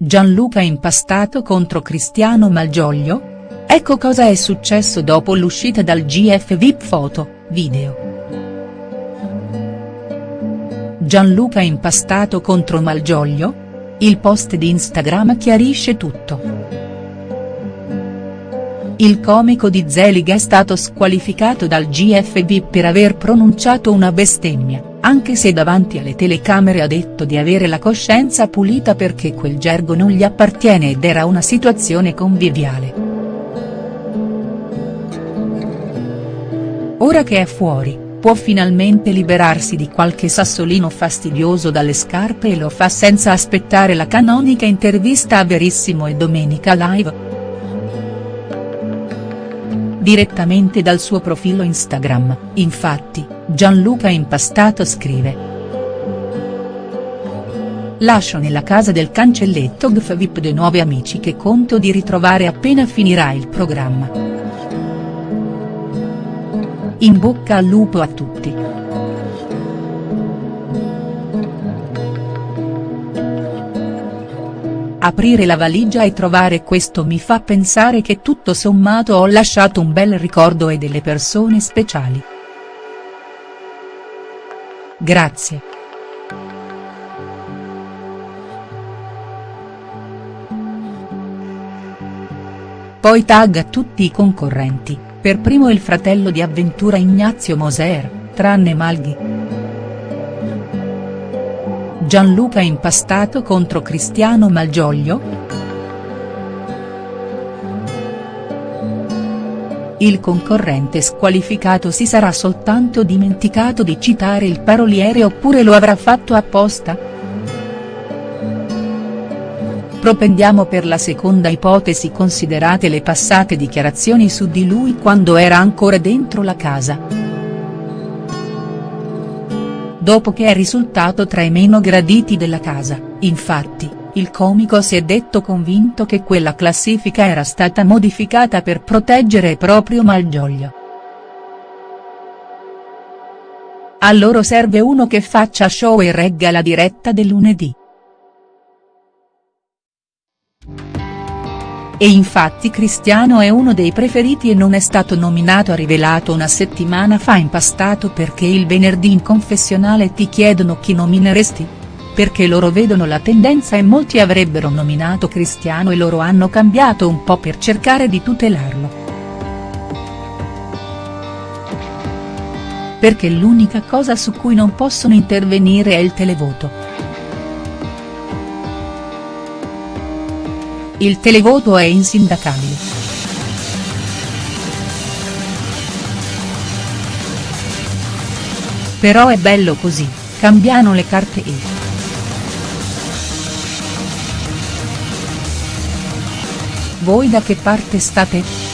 Gianluca impastato contro Cristiano Malgioglio? Ecco cosa è successo dopo l'uscita dal GF VIP foto, video. Gianluca impastato contro Malgioglio? Il post di Instagram chiarisce tutto. Il comico di Zelig è stato squalificato dal GF VIP per aver pronunciato una bestemmia anche se davanti alle telecamere ha detto di avere la coscienza pulita perché quel gergo non gli appartiene ed era una situazione conviviale. Ora che è fuori, può finalmente liberarsi di qualche sassolino fastidioso dalle scarpe e lo fa senza aspettare la canonica intervista a Verissimo e Domenica Live. Direttamente dal suo profilo Instagram, infatti, Gianluca Impastato scrive. Lascio nella casa del cancelletto GF VIP dei nuovi amici che conto di ritrovare appena finirà il programma. In bocca al lupo a tutti. Aprire la valigia e trovare questo mi fa pensare che tutto sommato ho lasciato un bel ricordo e delle persone speciali. Grazie. Poi tagga tutti i concorrenti, per primo il fratello di avventura Ignazio Moser, tranne Malghi. Gianluca impastato contro Cristiano Malgioglio?. il concorrente squalificato si sarà soltanto dimenticato di citare il paroliere oppure lo avrà fatto apposta?. Propendiamo per la seconda ipotesi considerate le passate dichiarazioni su di lui quando era ancora dentro la casa. Dopo che è risultato tra i meno graditi della casa, infatti, il comico si è detto convinto che quella classifica era stata modificata per proteggere proprio Malgioglio. A loro serve uno che faccia show e regga la diretta del lunedì. E infatti Cristiano è uno dei preferiti e non è stato nominato ha rivelato una settimana fa impastato perché il venerdì in confessionale ti chiedono chi nomineresti?. Perché loro vedono la tendenza e molti avrebbero nominato Cristiano e loro hanno cambiato un po' per cercare di tutelarlo. Perché l'unica cosa su cui non possono intervenire è il televoto. Il televoto è insindacabile. Però è bello così, cambiano le carte e. Voi da che parte state?.